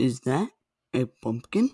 Is that a pumpkin?